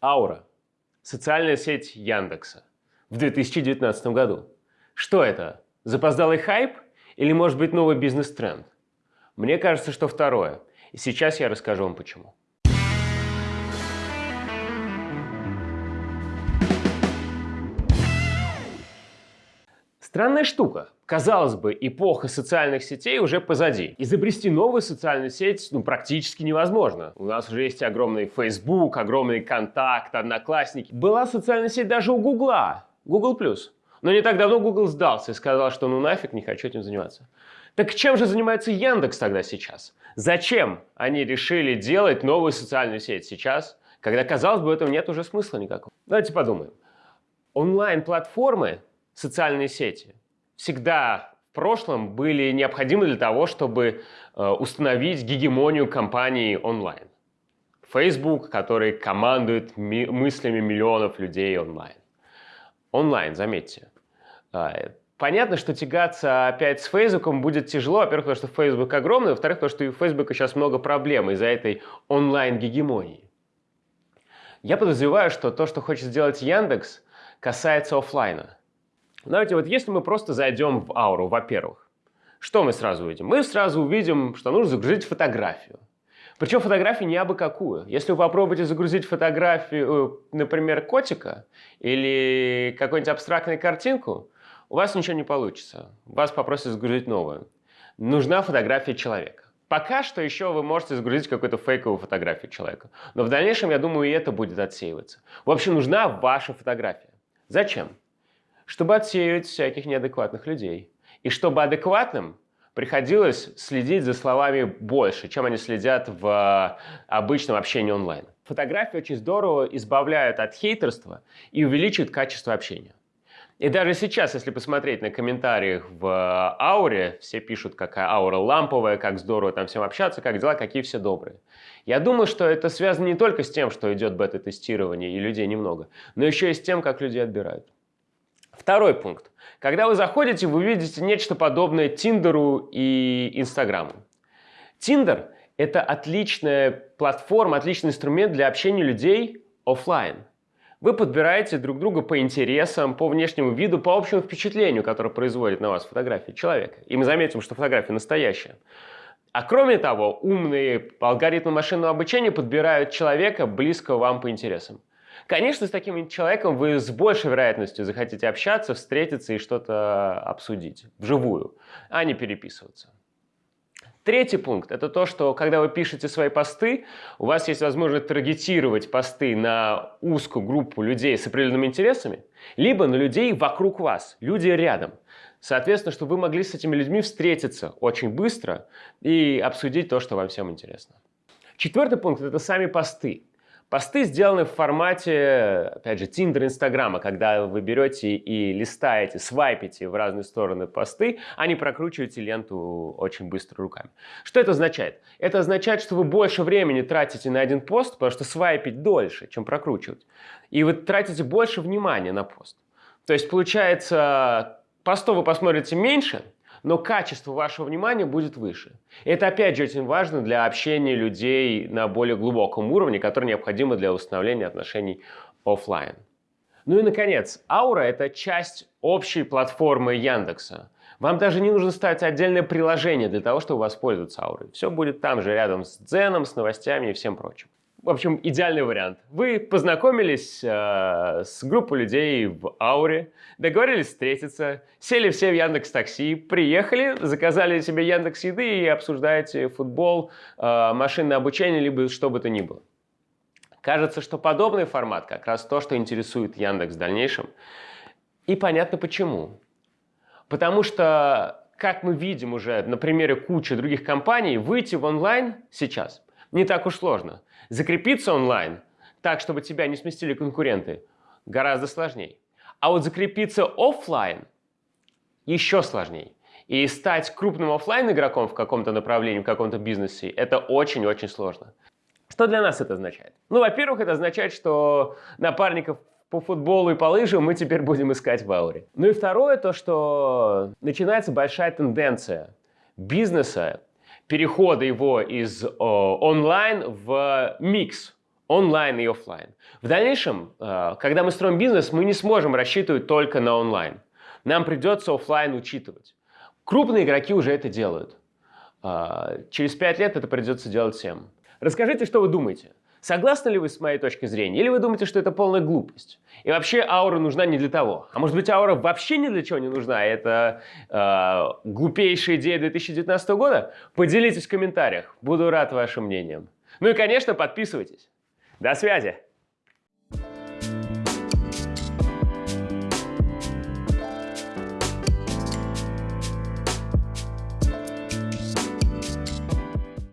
Аура – социальная сеть Яндекса в 2019 году. Что это? Запоздалый хайп или может быть новый бизнес-тренд? Мне кажется, что второе. И сейчас я расскажу вам почему. Странная штука. Казалось бы, эпоха социальных сетей уже позади. Изобрести новую социальную сеть ну, практически невозможно. У нас уже есть огромный Facebook, огромный Контакт, Одноклассники. Была социальная сеть даже у Гугла, Google+. Но не так давно Google сдался и сказал, что ну нафиг, не хочу этим заниматься. Так чем же занимается Яндекс тогда сейчас? Зачем они решили делать новую социальную сеть сейчас, когда, казалось бы, в этом нет уже смысла никакого? Давайте подумаем. Онлайн-платформы социальные сети всегда в прошлом были необходимы для того, чтобы э, установить гегемонию компании онлайн. Facebook, который командует ми мыслями миллионов людей онлайн. Онлайн, заметьте. Э, понятно, что тягаться опять с Facebook будет тяжело. Во-первых, потому что Facebook огромный. Во-вторых, потому что у Facebook сейчас много проблем из-за этой онлайн-гегемонии. Я подозреваю, что то, что хочет сделать Яндекс, касается офлайна. Давайте вот если мы просто зайдем в ауру, во-первых, что мы сразу увидим? Мы сразу увидим, что нужно загрузить фотографию. Причем фотографию не абы какую. Если вы попробуете загрузить фотографию, э, например, котика или какую-нибудь абстрактную картинку, у вас ничего не получится. Вас попросят загрузить новую. Нужна фотография человека. Пока что еще вы можете загрузить какую-то фейковую фотографию человека. Но в дальнейшем, я думаю, и это будет отсеиваться. В общем, нужна ваша фотография. Зачем? Чтобы отсеивать всяких неадекватных людей. И чтобы адекватным приходилось следить за словами больше, чем они следят в обычном общении онлайн. Фотографии очень здорово избавляют от хейтерства и увеличивают качество общения. И даже сейчас, если посмотреть на комментариях в ауре, все пишут, какая аура ламповая, как здорово там всем общаться, как дела, какие все добрые. Я думаю, что это связано не только с тем, что идет бета-тестирование и людей немного, но еще и с тем, как людей отбирают. Второй пункт. Когда вы заходите, вы видите нечто подобное Тиндеру и Инстаграму. Тиндер – это отличная платформа, отличный инструмент для общения людей офлайн. Вы подбираете друг друга по интересам, по внешнему виду, по общему впечатлению, которое производит на вас фотография человека. И мы заметим, что фотография настоящая. А кроме того, умные алгоритмы машинного обучения подбирают человека, близкого вам по интересам. Конечно, с таким человеком вы с большей вероятностью захотите общаться, встретиться и что-то обсудить вживую, а не переписываться. Третий пункт – это то, что когда вы пишете свои посты, у вас есть возможность таргетировать посты на узкую группу людей с определенными интересами, либо на людей вокруг вас, люди рядом. Соответственно, чтобы вы могли с этими людьми встретиться очень быстро и обсудить то, что вам всем интересно. Четвертый пункт – это сами посты. Посты сделаны в формате, опять же, Tinder, Инстаграма, когда вы берете и листаете, свайпите в разные стороны посты, а не прокручиваете ленту очень быстро руками. Что это означает? Это означает, что вы больше времени тратите на один пост, потому что свайпить дольше, чем прокручивать. И вы тратите больше внимания на пост. То есть, получается, постов вы посмотрите меньше, но качество вашего внимания будет выше. Это опять же очень важно для общения людей на более глубоком уровне, который необходимо для установления отношений офлайн. Ну и наконец, Аура – это часть общей платформы Яндекса. Вам даже не нужно ставить отдельное приложение для того, чтобы воспользоваться Аурой. Все будет там же, рядом с Дзеном, с новостями и всем прочим. В общем, идеальный вариант. Вы познакомились э, с группой людей в Ауре, договорились встретиться, сели все в Яндекс Такси, приехали, заказали себе Яндекс Еды и обсуждаете футбол, э, машинное обучение, либо что бы то ни было. Кажется, что подобный формат как раз то, что интересует Яндекс в дальнейшем. И понятно почему. Потому что, как мы видим уже на примере кучи других компаний, выйти в онлайн сейчас не так уж сложно. Закрепиться онлайн так, чтобы тебя не сместили конкуренты, гораздо сложнее. А вот закрепиться офлайн еще сложнее. И стать крупным офлайн игроком в каком-то направлении, в каком-то бизнесе, это очень-очень сложно. Что для нас это означает? Ну, во-первых, это означает, что напарников по футболу и по лыжам мы теперь будем искать в ауре. Ну и второе, то, что начинается большая тенденция бизнеса перехода его из о, онлайн в микс онлайн и офлайн. В дальнейшем, э, когда мы строим бизнес, мы не сможем рассчитывать только на онлайн. Нам придется офлайн учитывать. Крупные игроки уже это делают. Э, через пять лет это придется делать всем. Расскажите, что вы думаете. Согласны ли вы с моей точки зрения? Или вы думаете, что это полная глупость? И вообще аура нужна не для того. А может быть аура вообще ни для чего не нужна? Это э, глупейшая идея 2019 года? Поделитесь в комментариях. Буду рад вашим мнением. Ну и, конечно, подписывайтесь. До связи!